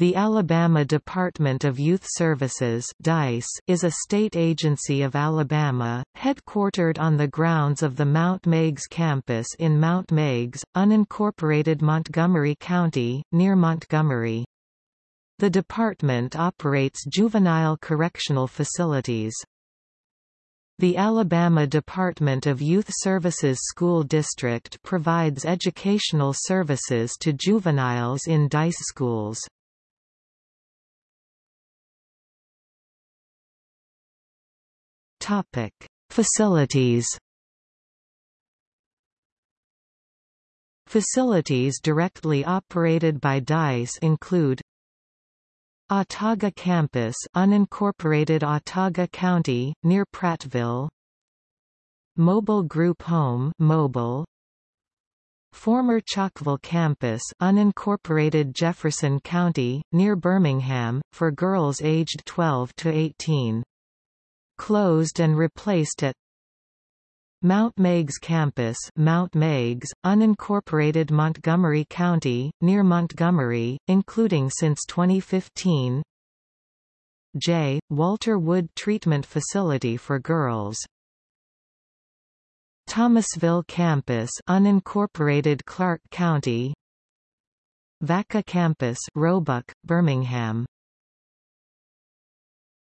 The Alabama Department of Youth Services DYS is a state agency of Alabama, headquartered on the grounds of the Mount Meigs campus in Mount Meigs, unincorporated Montgomery County, near Montgomery. The department operates juvenile correctional facilities. The Alabama Department of Youth Services School District provides educational services to juveniles in DYS schools. Topic: Facilities. Facilities directly operated by DYS include Autauga Campus unincorporated Autauga County, near Prattville. Mobile Group Home mobile, Former Chalkville Campus unincorporated Jefferson County, near Birmingham, for girls aged 12 to 18 closed and replaced at Mount Meigs Campus Mount Meigs, unincorporated Montgomery County, near Montgomery, including since 2015 J. Walter Wood Treatment Facility for Girls. Thomasville Campus unincorporated Clarke County. Vacca Campus Roebuck, Birmingham